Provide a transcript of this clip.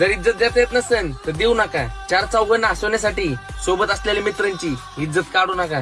जर इज्जत देता येत नसेल तर देऊ नका. चार चौघांना हसवण्यासाठी सोबत असलेल्या मित्रांची इज्जत काढू नका.